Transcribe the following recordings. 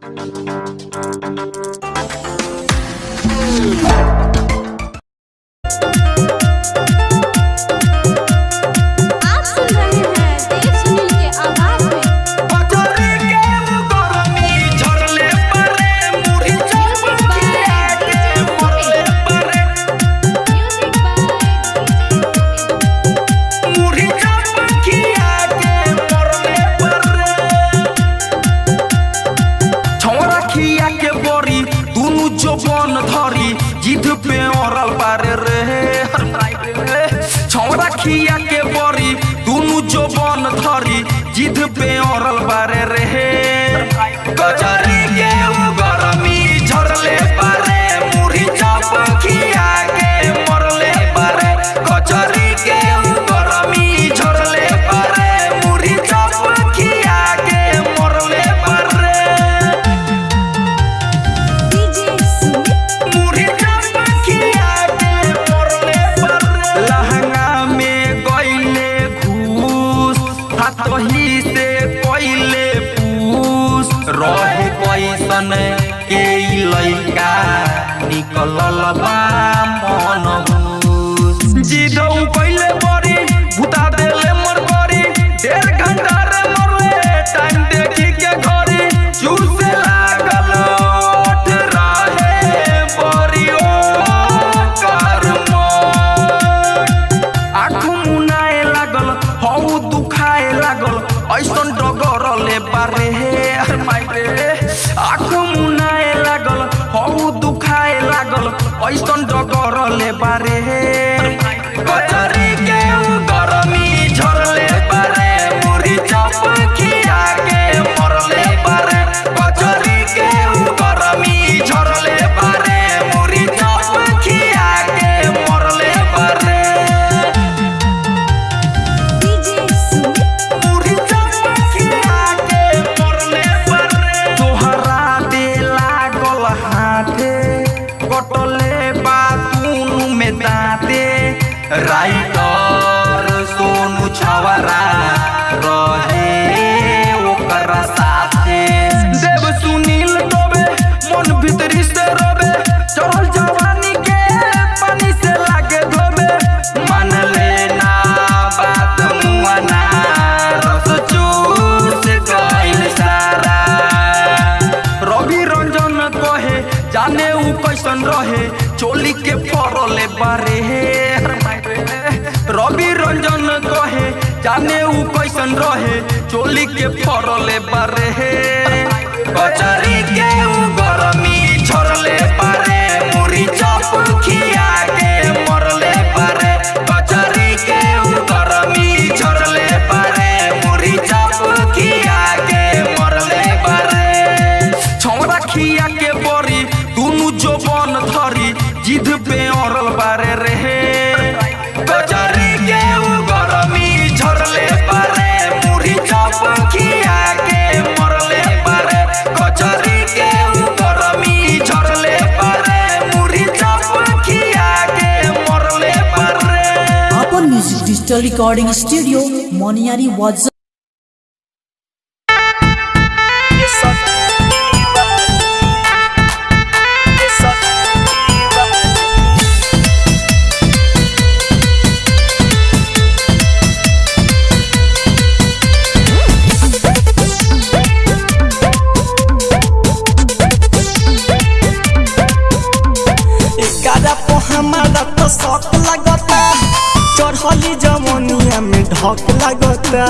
Thank you. Music digital recording studio Moniyari oqilagotda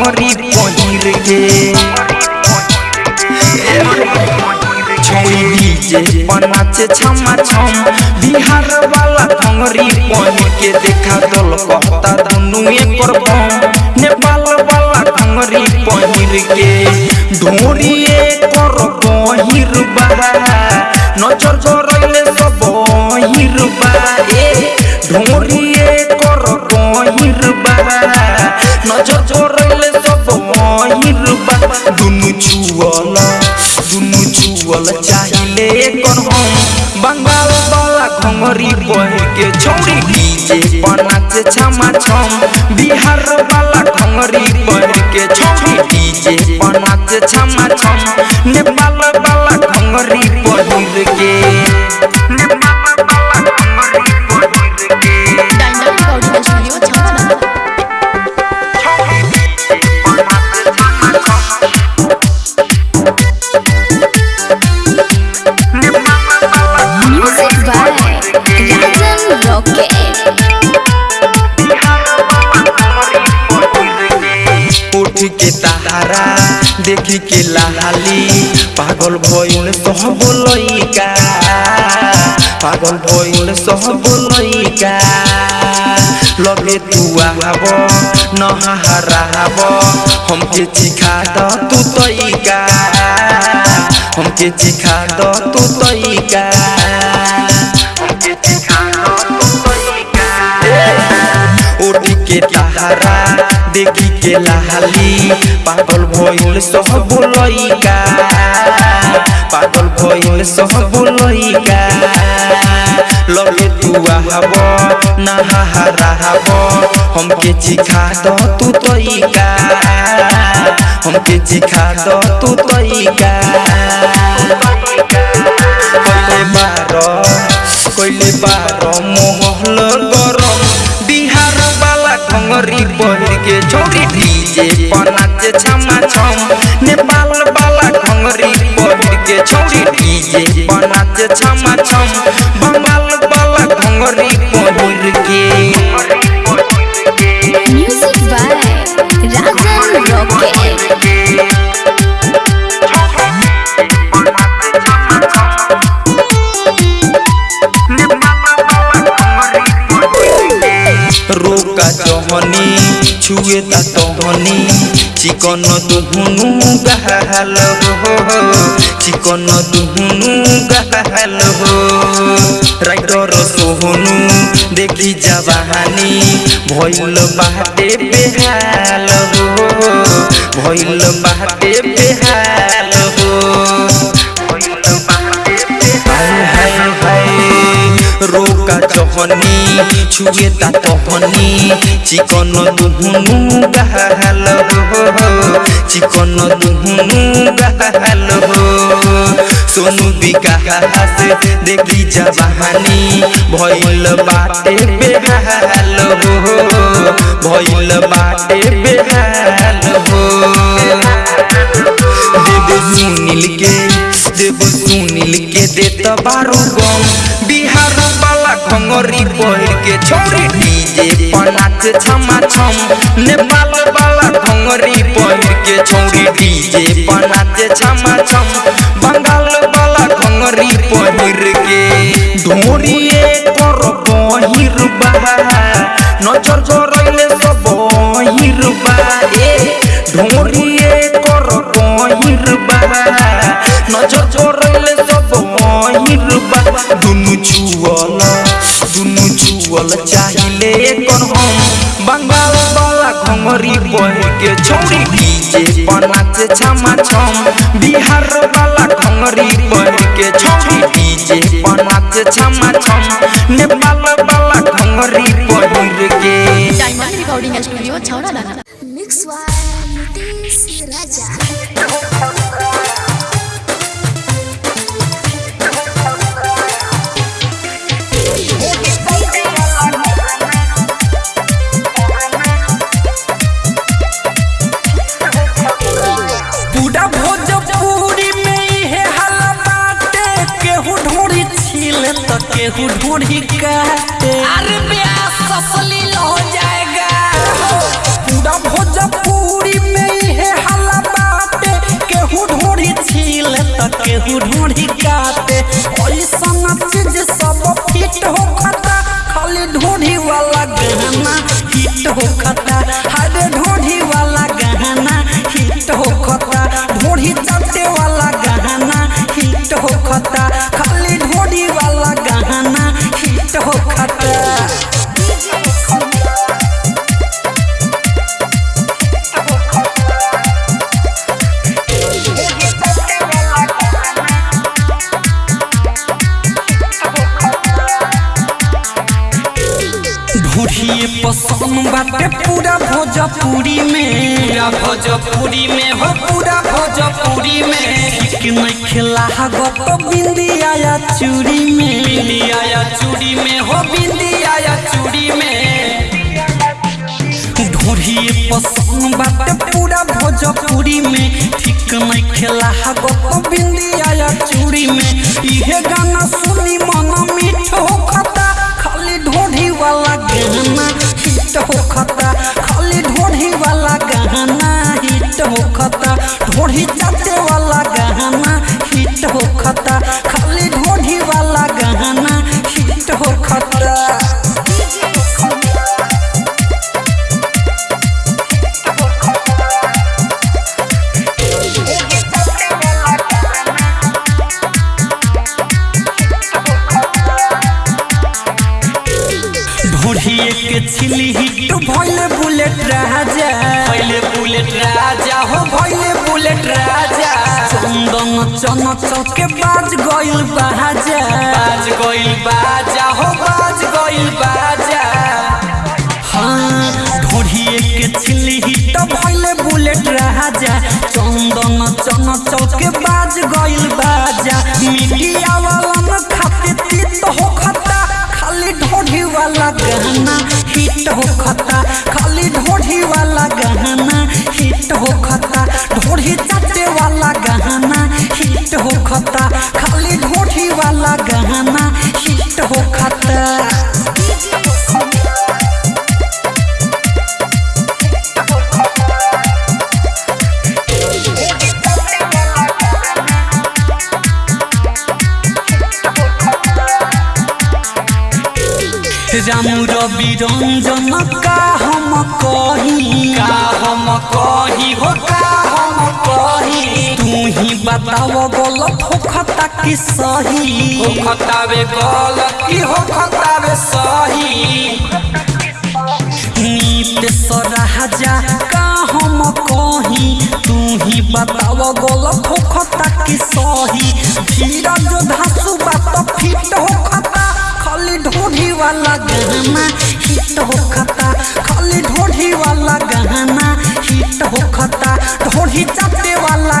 वाला पहुँची पहिर के छोड़ी डीजे बनाचे छमा छम बिहार वाला भंगरी पहिर के देखा दल कहता, दुनु एकर बम नेपाल वाला भंगरी पहिर के ढोरी एकर गहिर बा। नज़र गरैले सब हिर बा। ए, ढोरिए कर गहिर बा। नज़र गरैले सब बा दुनु छुअल दुनु छुअल चाहिले कर हम बंगाल वाला घंगरी बह के छौरी डीजे बनाचे छमा छम बिहार वाला घंगरी बह के छौरी डीजे बनाचे छमा छम नेपाल वाला घंगरी बहिर के नेपाल वाला घंगरी बहिर के Dynamic Audio Studio, Chhapana. देखी के लाली। पागल भइल सब लइका पागल भइल सब लइका लगे तू नहा हराब हमके चिखा द तू तइका हमके चिखा द तू तइका के तारा देखी के लाली पागल भइल सब लइका पागल भइल सब लइका लगे तू आब नहाराब हमके चिखा द तू तइका हमके चिखा द तू तइका कइले बार कइले बार मोहल बिहार वाला घंगरी के छोरी डीजे पर नाचे छमा छम नेपाल वाला घंगरी पहिर के छोरी डीजे पर नाचे छमा छम बंगाल वाला घंगरी पहिर के म्यूज़िक बाय राजन रॉकेट रोका छुए ता तहनी चिकन दुहुनु गहल हो चिकन दुहुनु गहल हो राइटर सोहनु देखी जवानी भइल बाटे बेहाल हो भइल बाटे बेहाल जहनी छुए ता तहनी चिकन दुहुनु गहल हो चिकन दुहुनु गहल हो सोनू विकास देखी जवानी भइल बाटे बेहाल हो भइल बाटे बेहाल हो देव के देव सुनील के देत बारू गम बिहार घंगरी पहिर के छोरी डीजे पर नाच छमा छम नेपाल वाला घंगरी पहिर के छोरी डीजे पर नाच छमा छम बंगाल वाला घंगरी पहिर के। ढोरिए कर बहिर बा नज़र करैले सब बहिर बा ए, ढोरिए कर बहिर बा नज़र करैले सब बहिर बा दुनु छुअल। दुनु छुअल चाहिले कर हम। बंगाल वाला घंगरी पहिर के छौरी डीजे पर नाचे छमा छम। बिहार वाला घंगरी पहिर के छौरी डीजे पर नाचे छमा छम। नेपाल वाला घंगरी पहिर के डायमंड रिकॉर्डिंग स्टूडियो दाना। मिक्स वाला नीतीश राजा तो केहू काटे अरे ब्याह ससलील हो जाएगा। पूरा भोजपुरी में इहे हल्ला बाटे केहू ढोरी छीले तो केहू ढोरी काटे ऐसा चीज़ सब फिट हो खता। खाली ढोरी वाला गहना हिट हो खता। हरे ढोरी वाला गहना हिट हो खता। ढोरी चाटे वाला गहना हिट हो खता। खाली हिट हो पसंद बाटे पूरा भोजपुरी में। पूरा भोजपुरी में हो पूरा भोजपुरी में। नहीं खिला तो बिंदी आया चूड़ी में। बिंदी आया चूड़ी में हो बिंदी आया चूड़ी में। पसंद बाटे पूरा भोजपुरी में। ठीक नहीं खेला तो बिंदी आया चूड़ी में। इहे गाना सुनी मन मीठ हो खता खाली ढोढ़ी वाला गहना। हिट होखता खाली ढोढ़ी वाला गहना हिट हो खता ढोढ़ी चाटे वाला गहना हिट हो खता खाली चंदन चन चौके बाज गइल बाजा। बाज गइल बाजा हो बाज गइल बाजा। हाँ ढोढ़िए के छिली हिट भइले बुलेट राजा। चंदन चन चौके बाज गइल बाजा। मीडिया वाला न खाते तीत हो खता खाली ढोढ़ी वाला गहना हिट हो खता खाली ढोढ़ी वाला गहना हिट हो खता ढोढ़ी चाटे वाला गहना होखता खाली गोठी वाला गहना हिट रवि रंजन का बताओ गलत होखता कि सही? होखता वे गलत की होखता वे सही? नीत सरहा जा का हम कोही? तू ही बताओ गलत होखता कि सही? धीरा जो धासु बात फिट हो खता खाली ढोढ़ी वाला गहना हिट हो खता खाली ढोढ़ी वाला गहना हिट हो खता ढोढ़ी चाटे वाला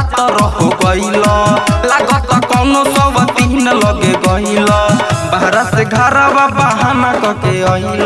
हो गईल लागत कौन सब तीन लगे गईल बाहर से घरवा बहाना कके अइल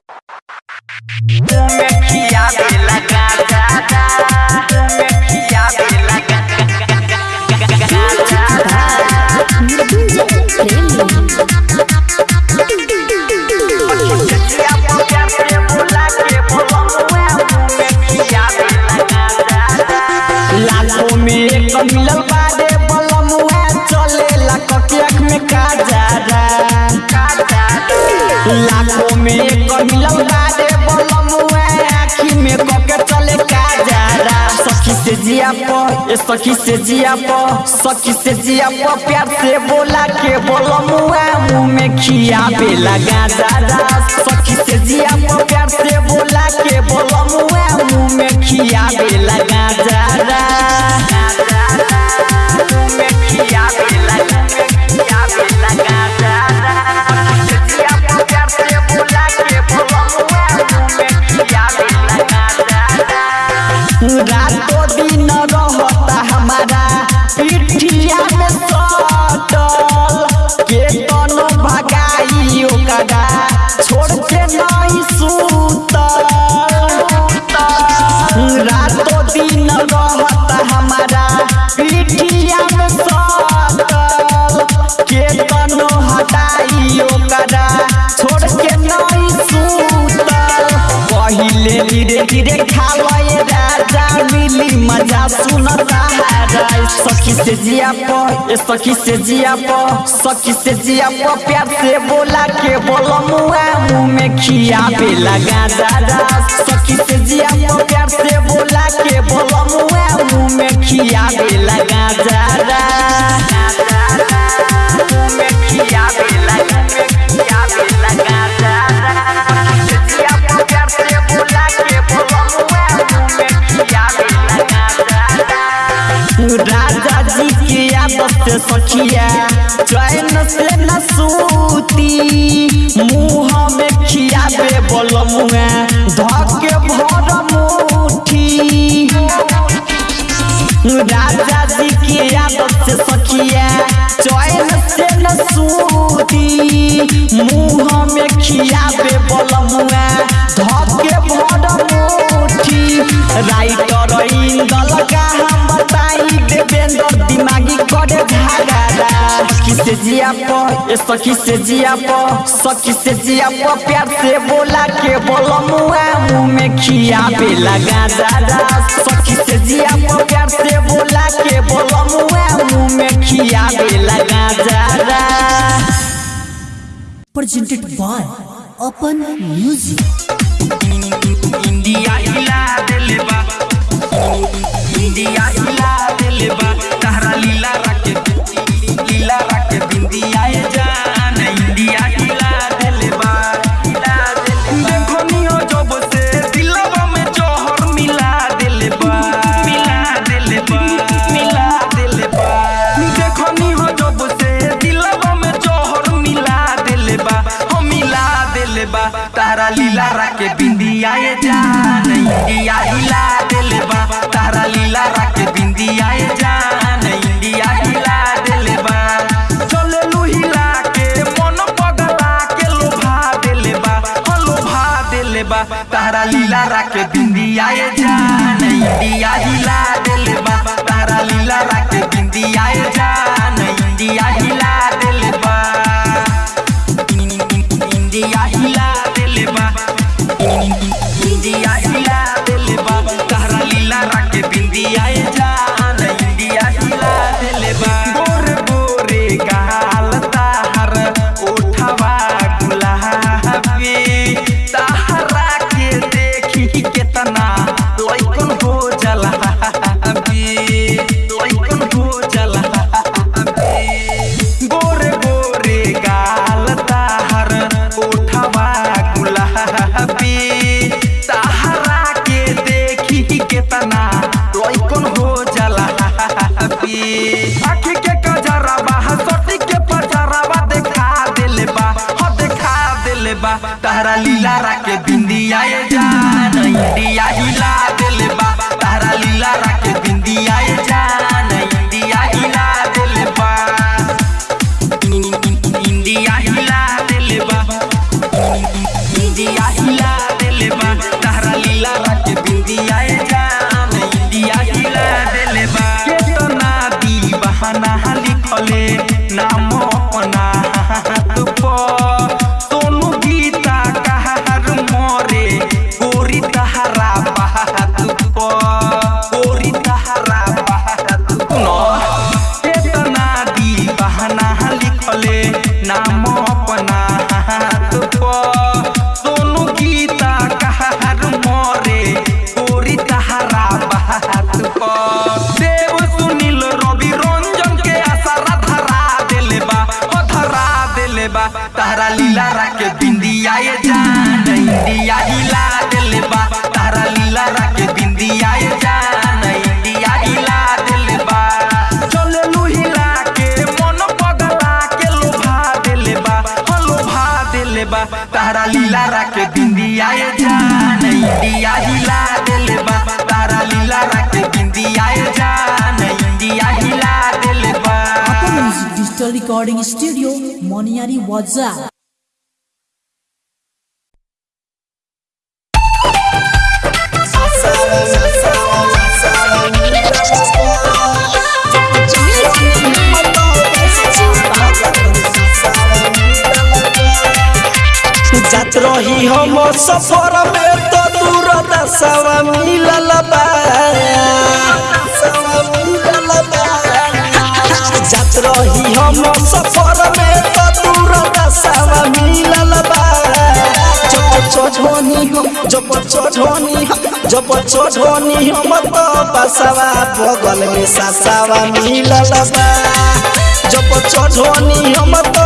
भोला रे बोलमुआ आँखी में कके चले काजरा सखी से जिया पो, ए सखी से जिया पो, सखी से जिया पो, प्यार से बोला के बोलमुआ मुँह में खिया पे लगा दादा सखी से जिया पो, प्यार से बोला के बोलमुआ मुँह में खिया पे लगा दादा मुँह में खिया धीरे धीरे खावे राजा मिली मज़ा सुन सहारा सखी से जिया प सखी से जिया प सखी से जिया प प्यार से बोला के बोलो मुआ मुँह में खिया पे लगा दादा सखी से जिया प प्यार से बोला के बोलो मुआ मुँह में खिया पे लगा दादा मुँह में खिया पे लगा की से सखिया चैन से न सूती मुँह में खियाबे बोल मुआ धके भर मुठी। राजा जी की आदत से सखिया चैन से न सूती मुँह में खियाबे बोल मुआ धके भर मुठी। राइटर इंदल का हम बताई देवेंद्र दिमागी करे सखी से जिया प ए सखी से जिया प सखी से जिया प प्यार से बोला के बोलो मुआ मुँह में खिया पे लगा दादा सखी से जिया प प्यार से बोला के बोलो मुआ मुँह में खिया पे लगा दादा presented by Open Music. India India हिला देले बा तहरा लीला रखे लीला रखे बिंदिया ए जान इंडिया हिला देले बा हिला देले जब से दिलवा में जोहर मिला देले मिला देले मिला देले बा देखो जब से दिलवा में जोहर मिला देले हो मिला देले बा तारा लीला रखे बिंदिया ए जान इंडिया हिला तारा लीला रखे बिंदिया जान, इंडिया हिला देले चले लू हिला के मन पगला के लोभा देले बा, हो लोभा देले तारा लीला रखे बिंदिया जान, इंडिया हिला देले तारा लीला रखे बिंदिया जान, इंडिया हिला इंडिया हिला बिंदिया ये जान इंडिया हिला दिल बा तारा लीला रखे बिंदिया ये जान इंडिया हिला दिल बा Apple Music Digital Recording Studio, Moniari रही हम सफ़र में तो दूर मिलल रही हम सफ़र में तो दूर मिलल जब चढ़नी हम तो बसवा बगल में ससवा मिलल जब चढ़नी हम तो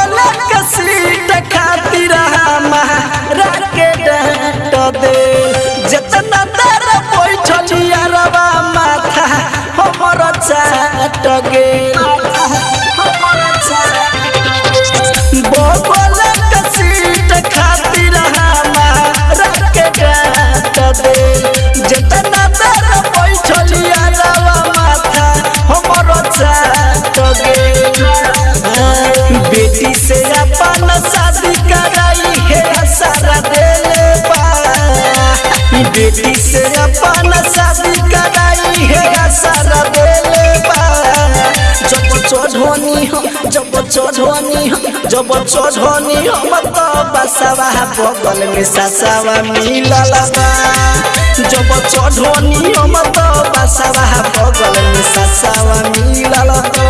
जितना देर बैठलिया रवा माथा हमर चाट गे चढ़नी जब चढ़नी हम तो बसवा बगल में ससवा मिलल जब चढ़नी हम तो बसवा बगल में ससवा मिलल बा।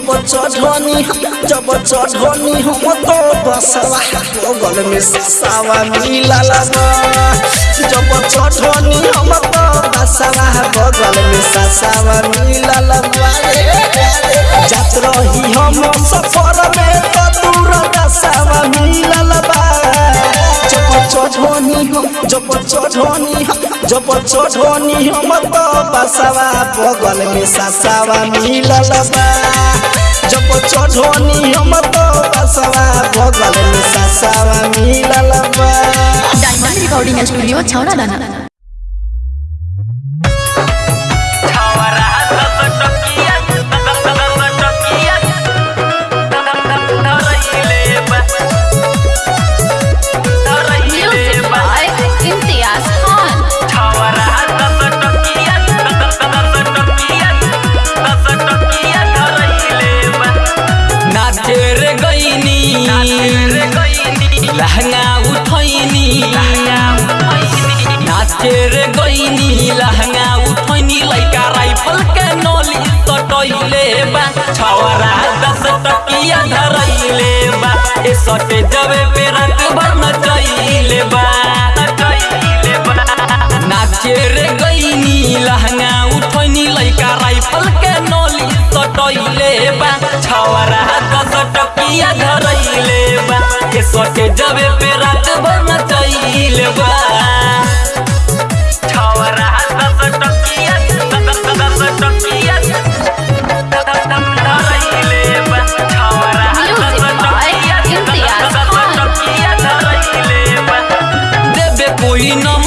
जब चढ़नी जब चढ़नी हम तो बसवा बगल में ससावा मिला बा जब चढ़नी हम तो बसवा बगल में ससावा मिला लगा जात रही हम सफ़र में तो दूर जब हम तो बसवा बगल में ससवा मिलल बा। जब हम तो बसवा बगल में ससवा मिलल बा। डायमंड रिकॉर्डिंग स्टूडियो छौड़ा दाना के सटे जबे पे रात भर नचैले बा नाचे रे गईनी लहंगा उठैनी लईका राइफल के नली सटैले बा। छवरा दस टकिया धरैले बा। के सटे जबे पे भर नचैले बा।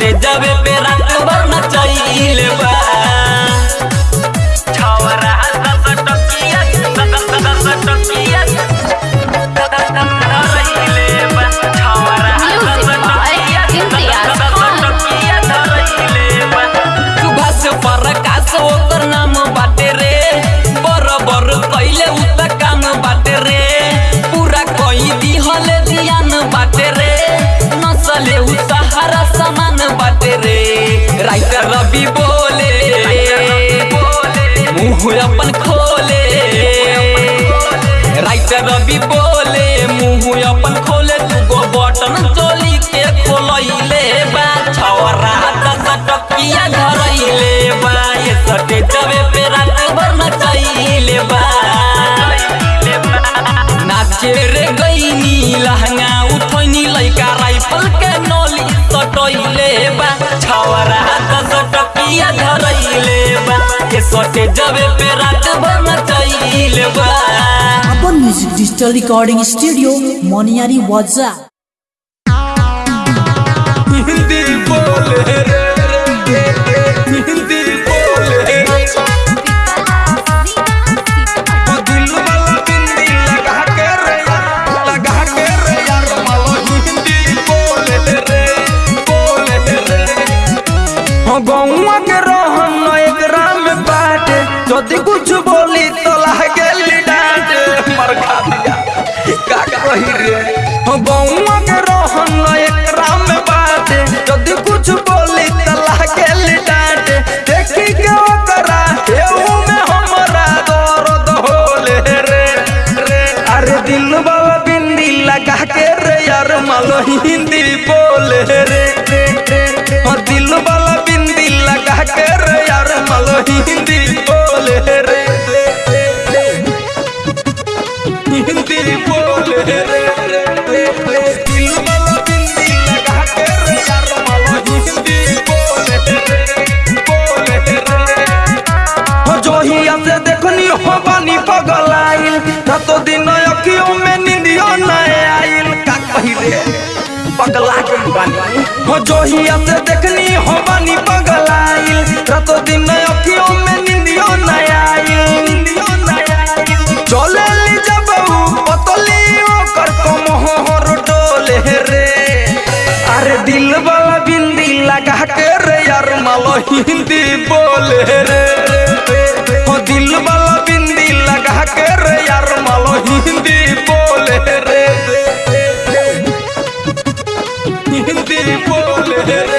से जब पे रंग दे पे रात भर नाचे रे गईनी लहंगा राइफल के नली बा। छवरा बा। के सटे जबे पे रात भर बा। अपन music digital recording studio Moniyari वाजा। मालो हिंदी बोले रे। और दिल वाला बिंदी लगा के रे यार, मालो हिंदी बोले रे। हिंदी बोले रे। हो जो ही से देखनी हो बनी पगलाई रातो दिन अखियों में नींदियों न आइल चले ली जब पतली ओकर कमहो हो रोटोले रे। अरे दिल वाला बिंदी लगा के रे यार, मालो हिंदी बोले रे। हो दिल वाला बिंदी लगा के रे यार, मालो हिंदी Yeah.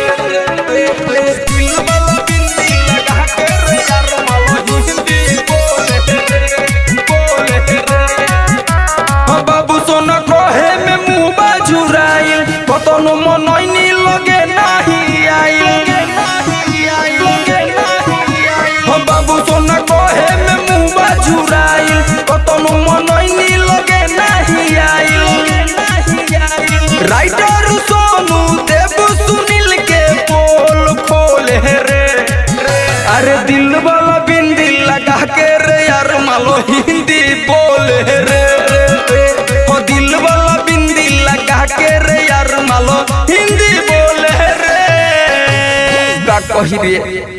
पहिरे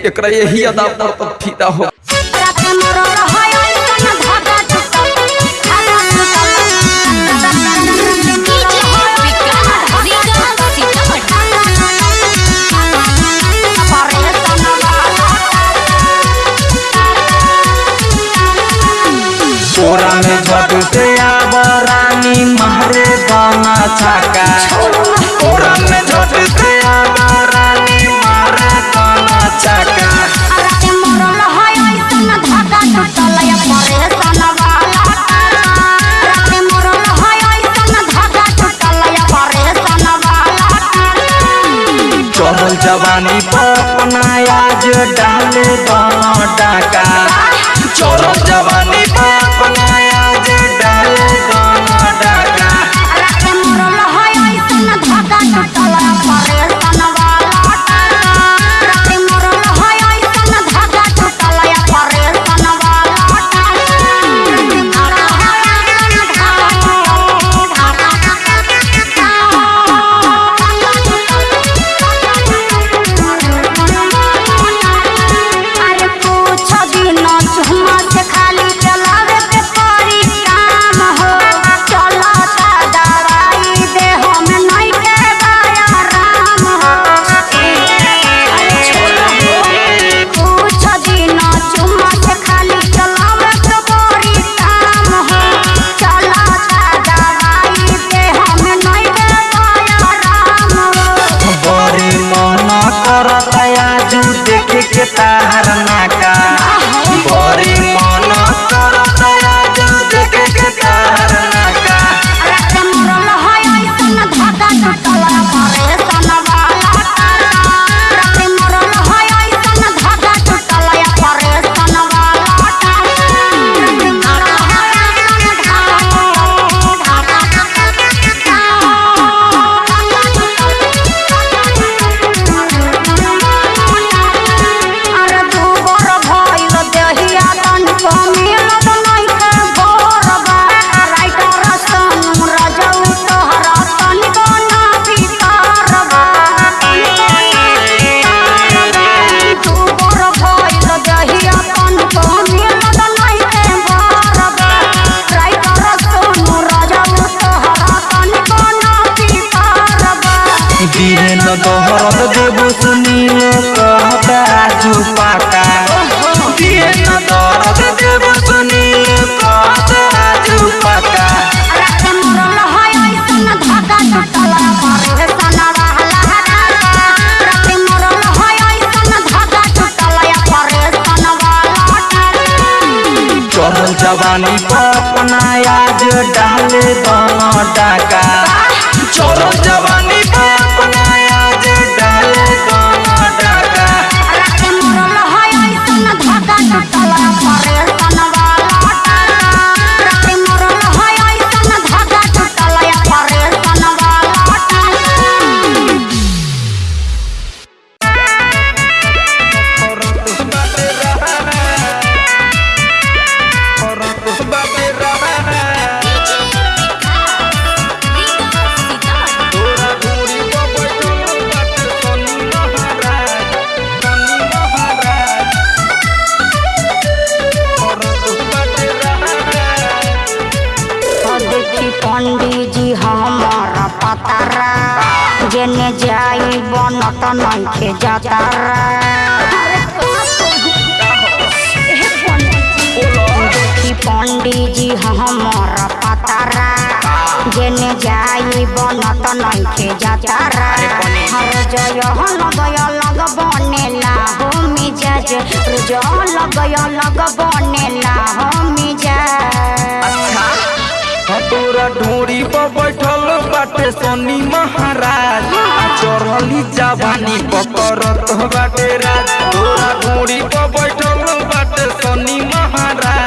एक यही अदा पर तो फीदा हो में आब रानी महरे बना पानी पपना आज डाल डाका चलो जवानी पपना आज डाल डाका रात में है ऐसा ना धागा ना डाला मोर पतारा जेने जाई बनत नइखे जातारा हर जय हन गय लग बनेला हो मिजाज रोज लग गय लग बनेला हो मिजाज हटोरा ढोरी प बैठल बाटे सोनी महाराज चढ़ली जावानी पकड़त बाटे राज हटोरा ढोरी प बैठल बाटे सोनी महाराज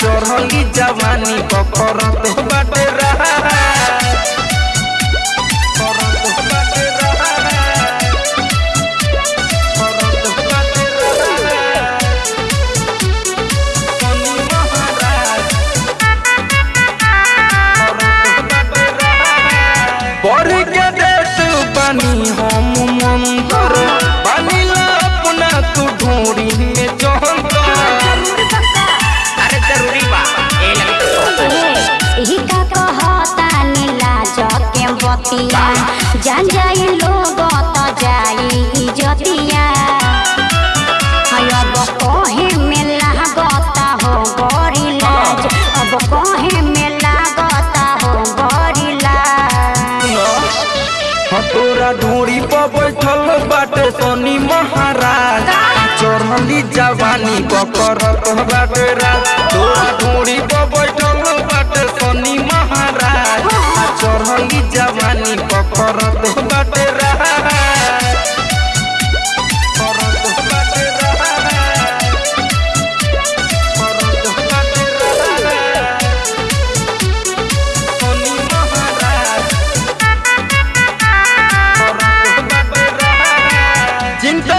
चढ़ी जवानी पकड़त बाटे रहा। नहीं पकड़त बाटे रात तोरा धूरी पर बैठल बाटे शनि महाराज। चढ़ली जवानी पकड़त बाटे जिनको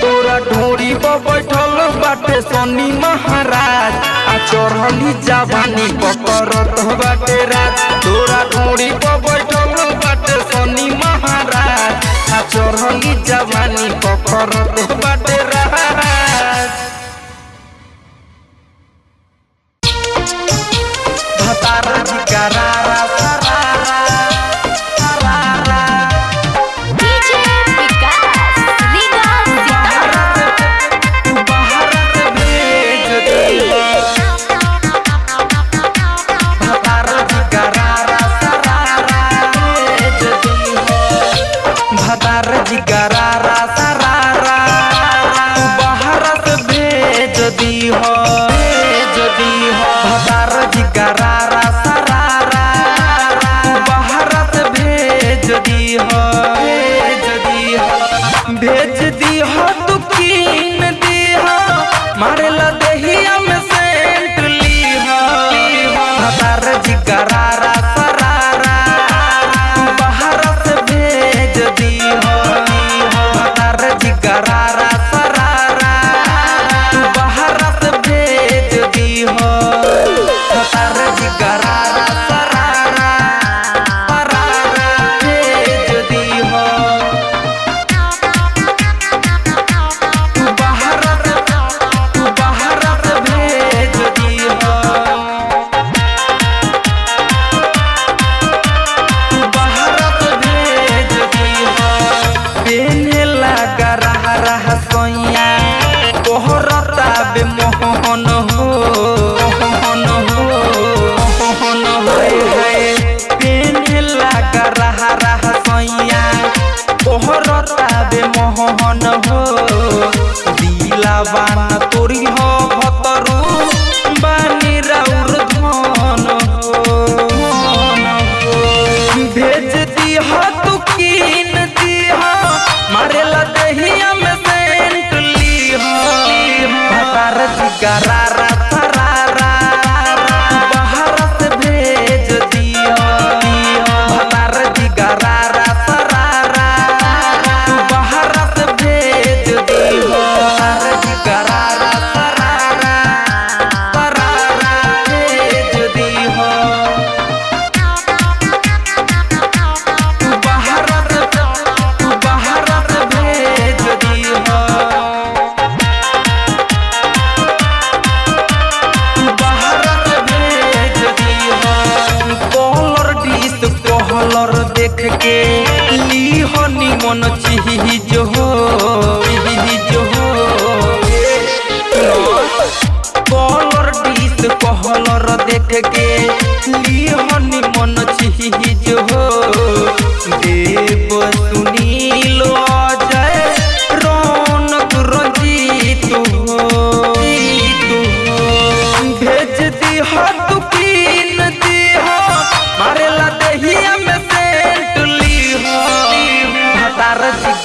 तोरा ढोरी पर बैठल बाटे सनी महाराज, आ चढ़ली जावानी पकड़त बाटे राज। तोरा ढोरी पर बैठल बाटे सनी महाराज, आ चढ़ली जावानी पकड़त बाटे राज। धतारा जी का राज।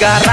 desgarrar.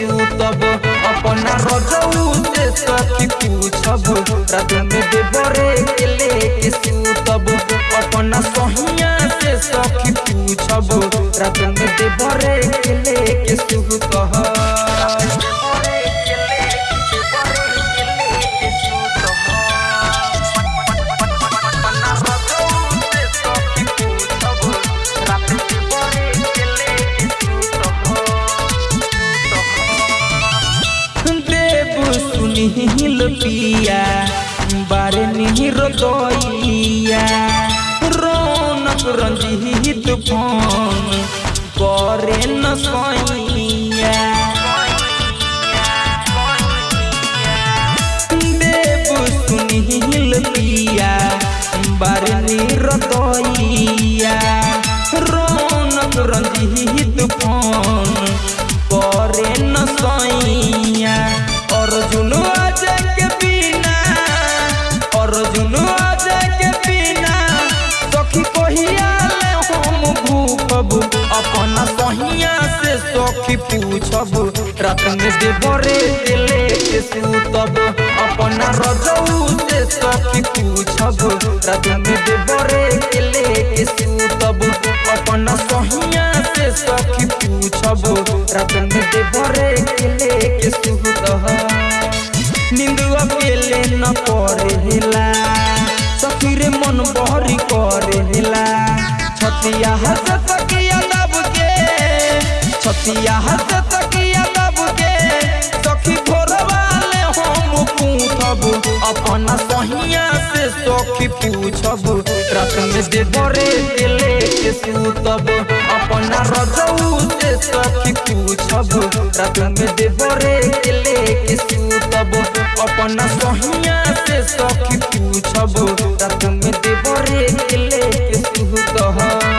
के तब अपन रजऊ से सखी पूछब रात में देवरे के लेके सूतब अपना सहिया से सखी पूछब रात में देवरे के लेके सूतब बारे निहिर दैया रौनक रंजीत फ़ोन करे न सैया पूछब। रात में देवरे के लेके सूतब अपन रजऊ से सखी पूछब। रात में देवरे के लेके सूतब अपन सहिया से सखी पूछब। रात में देवरे के लेके सूतब नींद अकेले न पड़ेला। सखी रे मन बहरी करेला। छतिया हस तकिया दब के छतिया हस तकिया दब के सखी भोर वाले हम पूछब अपन सहिया से सखी पूछब रात में देवरे के सूतब। अपन रजऊ से सखी पूछब रात में देवरे के लेके सूतब। अपन सहिया से सखी पूछब रात में देवरे के सूतब।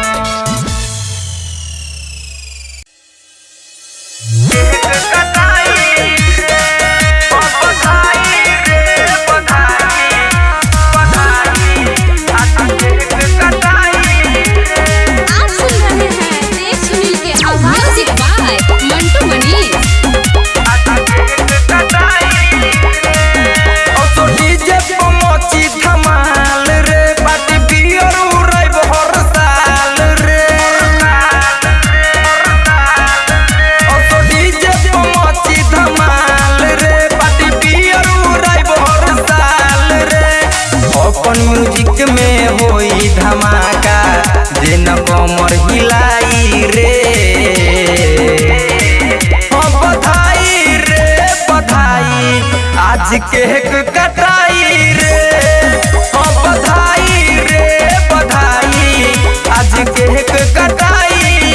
अपन म्यूज़िक में होई धमाका दिन कमर हिलाई रे। बधाई रे आज केक कटाई रे। बधाई रे, बधाई आज केक कटाई।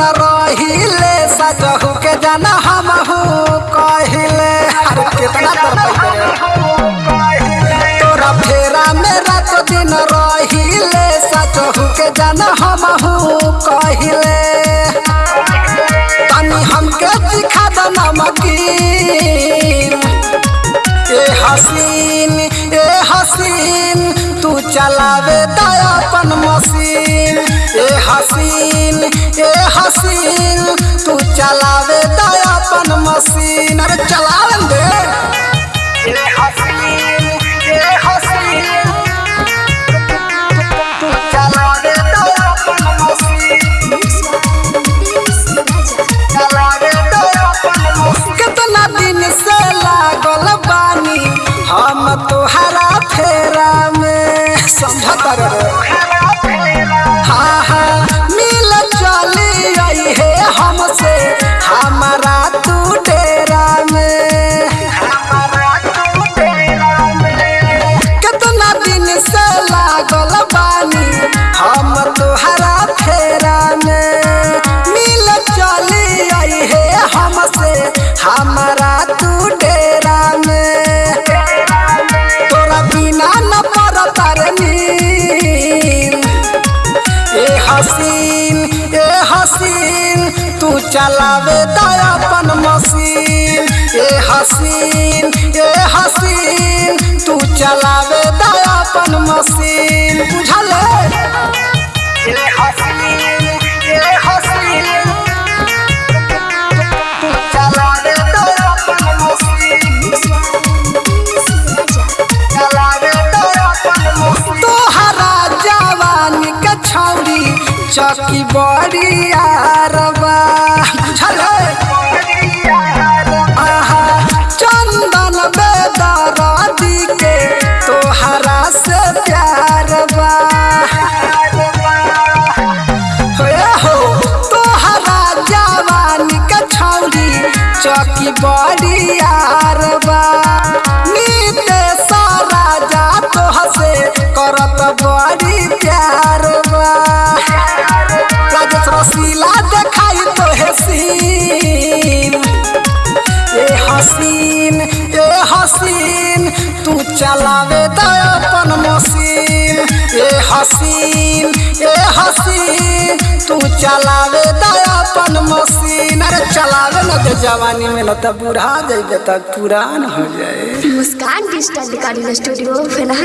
दिन रहिले सजहू के जाना हमहू कहिले। अरे कितना तोरा फेरा में रात दिन रहिले सजहू के जाना हमहू कहिले। तनी हमके दिखा द नमकीन। ए हसीन ए हसीन तू चलावे दया अपन मशीन। ए हसीन ए हसीन तू चलावे दया अपन मशीन। अरे चलावन दे। ए हसीन ए हसीन तू चलावे दया अपन मशीन। चलावे दया अपन मशीन। कितना दिन से लागल बानी हम तोहरा फेरा में। समझत रे चलावे दया अपन मशीन। ए हसीन ए हसीन तू चलावे दया अपन मशीन। बुझल चौकी बड़ी यारबा बुझल? चंदन बेदरादी के तोहरा से प्यार बा हो तोहरा जवानी के छौरी चौकी बड़ी यारबा नीते सारा जा तोह से करत बड़ी प्यार हसीन ए हसीन तू चलावे दे अपन मशीन। ए हसीन ए हसीन तू चलावे दे अपन मशीन। अरे चलावे न दे जवानी में न त बूढ़ा जाइबे तक पुरान हो जाए। मुस्कान डिजिटल रिकॉर्डिंग स्टूडियो फेना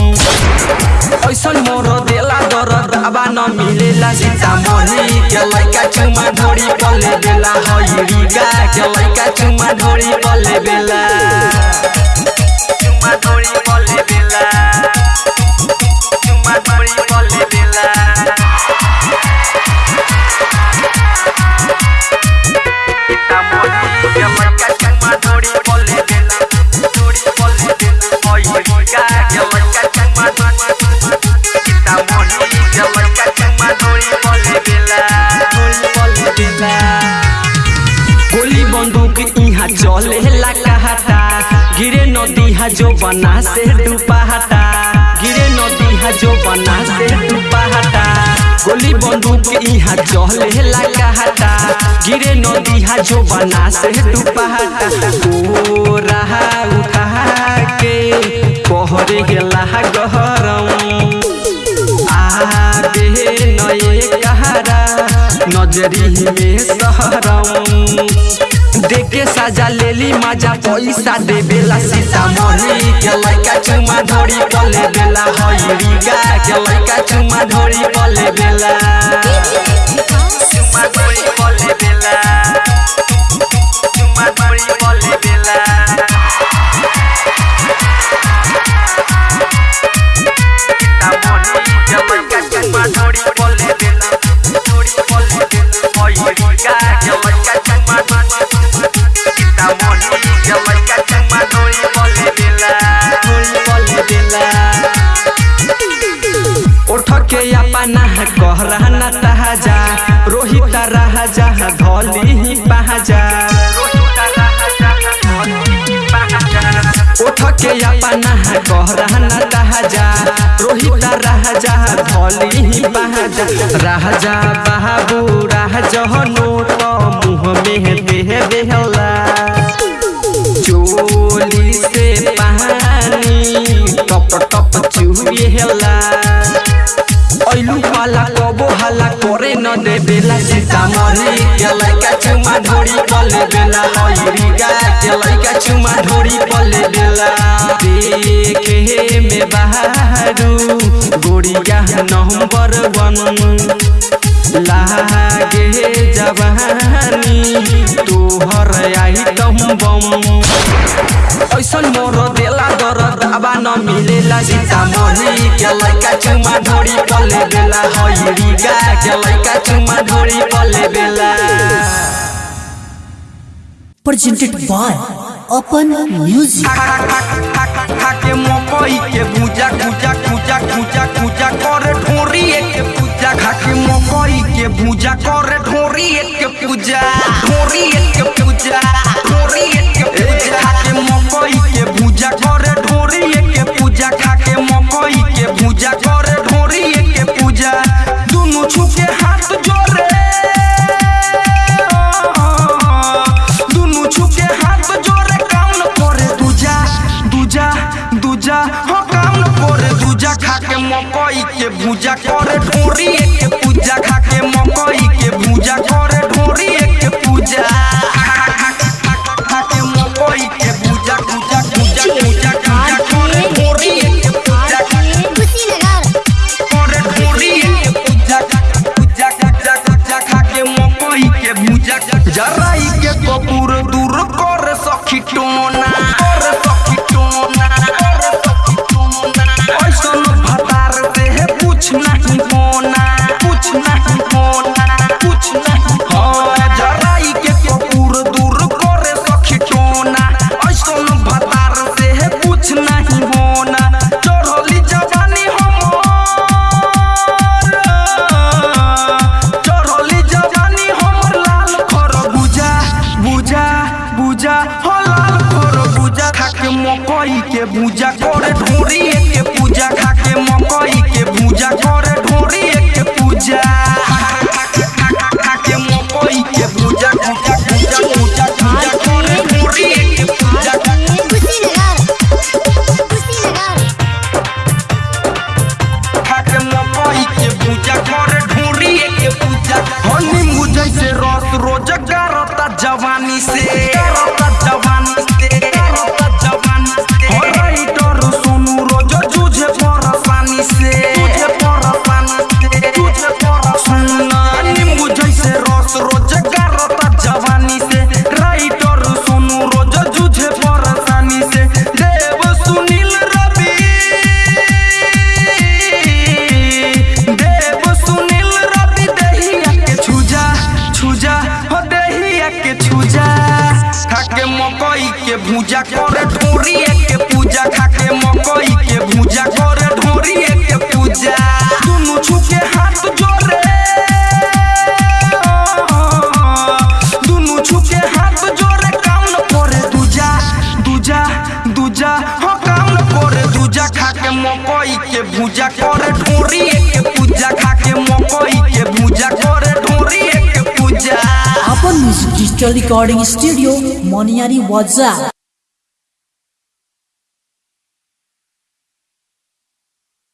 ऐसन मोर देला दरद आबा न मिलेला सीतामढ़ी के लइका चुमा ढोरी पले बेला हईरी गा के लइका चुमा ढोरी पले बेला चुमा ढोरी जो बना से डुबाहटा गिरे नदी हा जो बना से डुबाहटा गोली बंदूक यहाँ चले ला कहता गिरे नदी हा जो बना से डुबाहटा ओ रहा उठा के कहरे गेला गहरम। नजरी में सहरम देखे साजा लेली, मज़ा पैसा दे बेला सीतामढ़ी। के लड़का चुमा धोरी पले बेला हईरी गा के लड़का चुमा धोरी पले बेला। के अपना कहरा न तहाजा रोहित राजा धोली ही पहाजा। उठ के अपना कहरा न तहाजा रोहित राजा धोली ही पहाजा। राजा बाबू, राजा नोट मुँह में देह बेहला चोली से पानी टप टप चुहेला ऐलू बेला सीतामढ़ी के लइका चुमा ढोरी पले बेला हईरी गा के लइका चुमा ढोरी पले बेला देखे में बहारू गोड़िया नंबर वन लागे जवानी तोहर आइटम बम ऐसन मोर देला दरद आबा न मिलेला सीतामढ़ी के लइका चुमा ढोरी पले बेला हईरी गा के लइका चुमा ढोरी पले बेला presented by Open Music. खाके मकई के भूजा भूजा भूजा भूजा भूजा करे ढोरी के पूजा खाके मकई के भूजा करे ढोरी के पूजा मकई के भूजा करे ढोरी के पूजा मकई के भूजा करे ढोरी के पूजा मकई के भूजा करे ढोरी के पूजा करे ढोरी के पूजा पूजा पूजा पूजा खाके मकई के भूजा। जराई के कपूर दूर कर सखी टोना। कुछ नहीं होना कुछ नहीं होना कुछ नहीं हो जराई के पूजा अपन म्यूज़िक डिजिटल